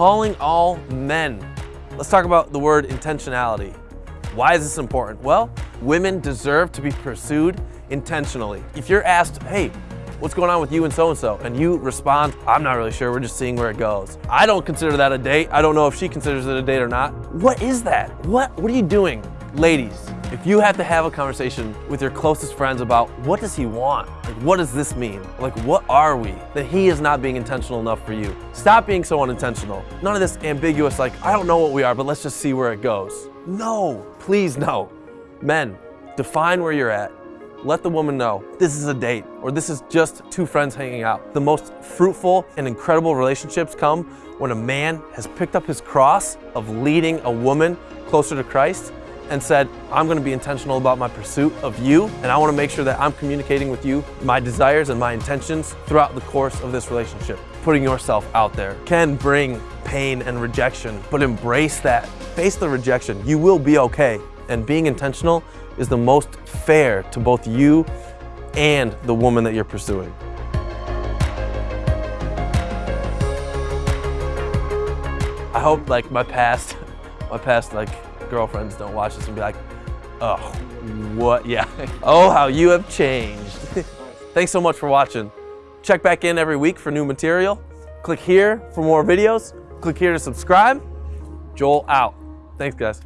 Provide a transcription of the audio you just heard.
calling all men. Let's talk about the word intentionality. Why is this important? Well, women deserve to be pursued intentionally. If you're asked, hey, what's going on with you and so-and-so? And you respond, I'm not really sure, we're just seeing where it goes. I don't consider that a date. I don't know if she considers it a date or not. What is that? What, what are you doing? Ladies, if you have to have a conversation with your closest friends about what does he want? Like, what does this mean? Like, what are we? That he is not being intentional enough for you. Stop being so unintentional. None of this ambiguous, like, I don't know what we are, but let's just see where it goes. No, please no. Men, define where you're at. Let the woman know this is a date or this is just two friends hanging out. The most fruitful and incredible relationships come when a man has picked up his cross of leading a woman closer to Christ and said, I'm gonna be intentional about my pursuit of you, and I wanna make sure that I'm communicating with you my desires and my intentions throughout the course of this relationship. Putting yourself out there can bring pain and rejection, but embrace that. Face the rejection. You will be okay. And being intentional is the most fair to both you and the woman that you're pursuing. I hope like my past, my past like girlfriends don't watch this and be like, oh, what? Yeah. oh, how you have changed. Thanks so much for watching. Check back in every week for new material. Click here for more videos. Click here to subscribe. Joel out. Thanks, guys.